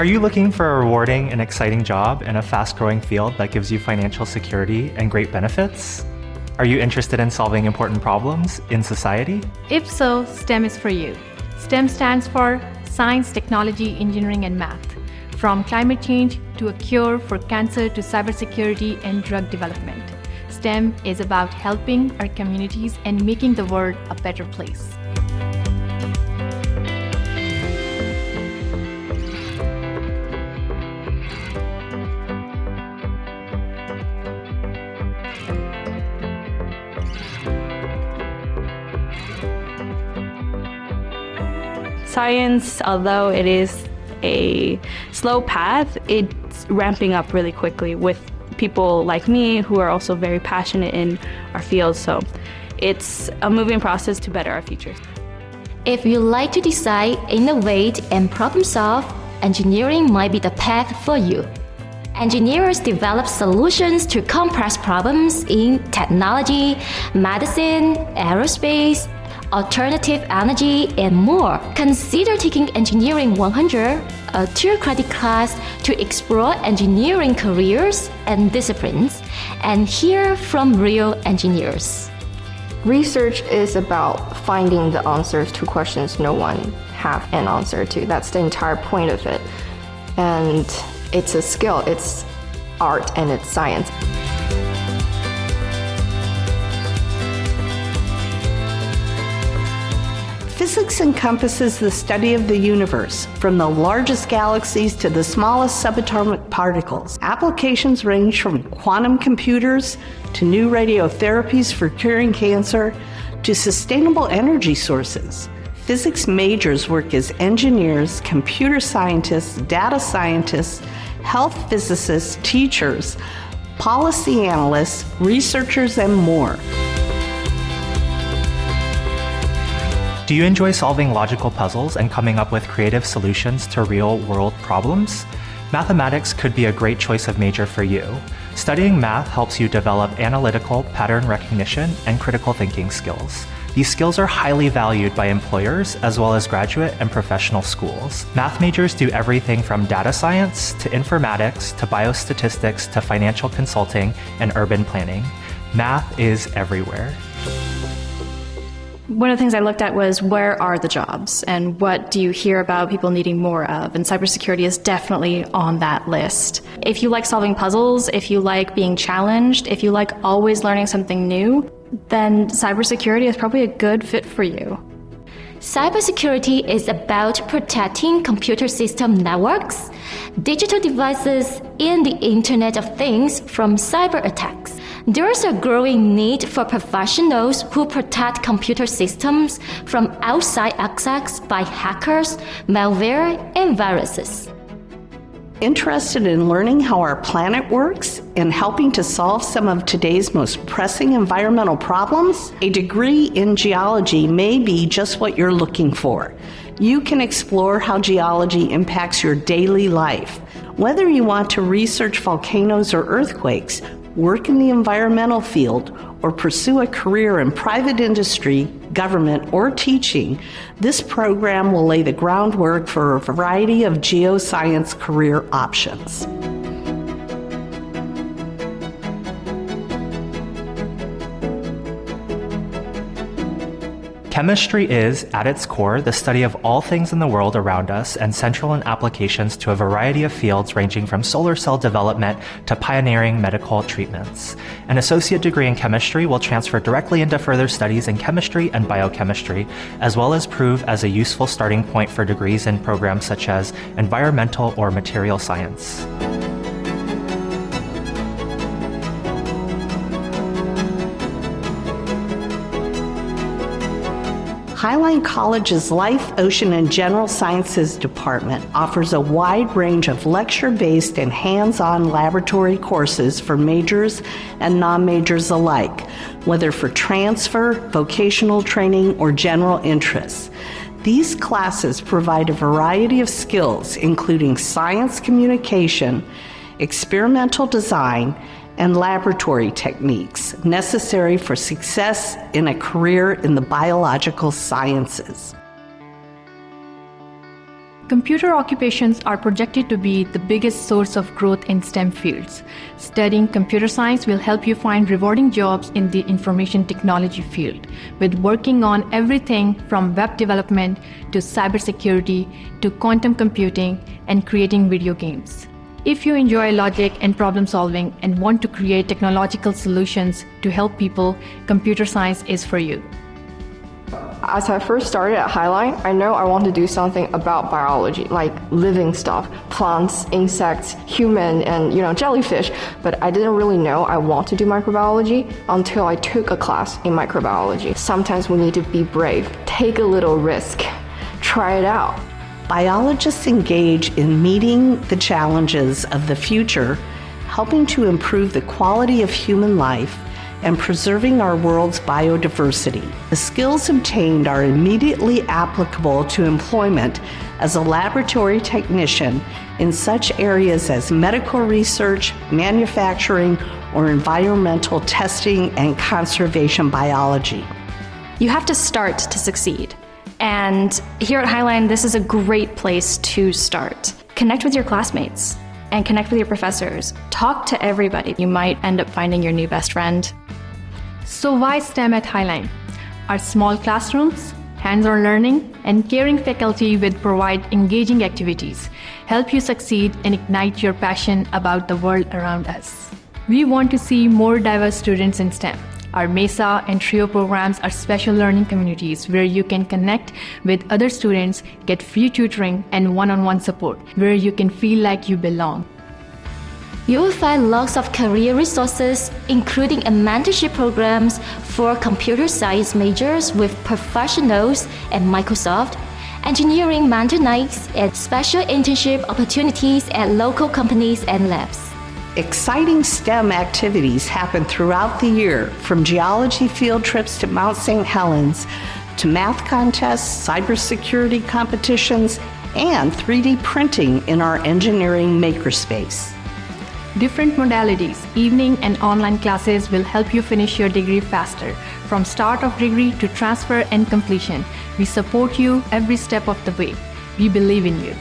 Are you looking for a rewarding and exciting job in a fast growing field that gives you financial security and great benefits? Are you interested in solving important problems in society? If so, STEM is for you. STEM stands for Science, Technology, Engineering, and Math. From climate change to a cure for cancer to cybersecurity and drug development. STEM is about helping our communities and making the world a better place. Science, although it is a slow path, it's ramping up really quickly with people like me who are also very passionate in our field. So it's a moving process to better our future. If you like to design, innovate, and problem solve, engineering might be the path for you. Engineers develop solutions to complex problems in technology, medicine, aerospace, alternative energy, and more. Consider taking Engineering 100, a two credit class to explore engineering careers and disciplines and hear from real engineers. Research is about finding the answers to questions no one have an answer to. That's the entire point of it. And it's a skill, it's art and it's science. Physics encompasses the study of the universe, from the largest galaxies to the smallest subatomic particles. Applications range from quantum computers to new radiotherapies for curing cancer to sustainable energy sources. Physics majors work as engineers, computer scientists, data scientists, health physicists, teachers, policy analysts, researchers, and more. Do you enjoy solving logical puzzles and coming up with creative solutions to real world problems? Mathematics could be a great choice of major for you. Studying math helps you develop analytical, pattern recognition, and critical thinking skills. These skills are highly valued by employers as well as graduate and professional schools. Math majors do everything from data science to informatics to biostatistics to financial consulting and urban planning. Math is everywhere. One of the things I looked at was where are the jobs and what do you hear about people needing more of? And cybersecurity is definitely on that list. If you like solving puzzles, if you like being challenged, if you like always learning something new, then cybersecurity is probably a good fit for you. Cybersecurity is about protecting computer system networks, digital devices, and the Internet of Things from cyber attacks. There's a growing need for professionals who protect computer systems from outside access by hackers, malware, and viruses. Interested in learning how our planet works and helping to solve some of today's most pressing environmental problems? A degree in geology may be just what you're looking for. You can explore how geology impacts your daily life. Whether you want to research volcanoes or earthquakes, work in the environmental field, or pursue a career in private industry, government, or teaching, this program will lay the groundwork for a variety of geoscience career options. Chemistry is, at its core, the study of all things in the world around us and central in applications to a variety of fields ranging from solar cell development to pioneering medical treatments. An associate degree in chemistry will transfer directly into further studies in chemistry and biochemistry, as well as prove as a useful starting point for degrees in programs such as environmental or material science. Highline College's Life, Ocean, and General Sciences Department offers a wide range of lecture based and hands on laboratory courses for majors and non majors alike, whether for transfer, vocational training, or general interests. These classes provide a variety of skills, including science communication, experimental design, and laboratory techniques necessary for success in a career in the biological sciences. Computer occupations are projected to be the biggest source of growth in STEM fields. Studying computer science will help you find rewarding jobs in the information technology field, with working on everything from web development to cybersecurity to quantum computing and creating video games. If you enjoy logic and problem solving and want to create technological solutions to help people, computer science is for you. As I first started at Highline, I know I want to do something about biology, like living stuff, plants, insects, human, and you know, jellyfish. But I didn't really know I want to do microbiology until I took a class in microbiology. Sometimes we need to be brave, take a little risk, try it out. Biologists engage in meeting the challenges of the future, helping to improve the quality of human life and preserving our world's biodiversity. The skills obtained are immediately applicable to employment as a laboratory technician in such areas as medical research, manufacturing, or environmental testing and conservation biology. You have to start to succeed. And here at Highline, this is a great place to start. Connect with your classmates and connect with your professors. Talk to everybody. You might end up finding your new best friend. So why STEM at Highline? Our small classrooms, hands-on learning, and caring faculty will provide engaging activities, help you succeed and ignite your passion about the world around us. We want to see more diverse students in STEM. Our MESA and TRIO programs are special learning communities where you can connect with other students, get free tutoring and one-on-one support, where you can feel like you belong. You will find lots of career resources, including a mentorship programs for computer science majors with professionals at Microsoft, engineering mentor nights, and special internship opportunities at local companies and labs. Exciting STEM activities happen throughout the year, from geology field trips to Mount St. Helens, to math contests, cybersecurity competitions, and 3D printing in our engineering makerspace. Different modalities, evening and online classes will help you finish your degree faster. From start of degree to transfer and completion, we support you every step of the way. We believe in you.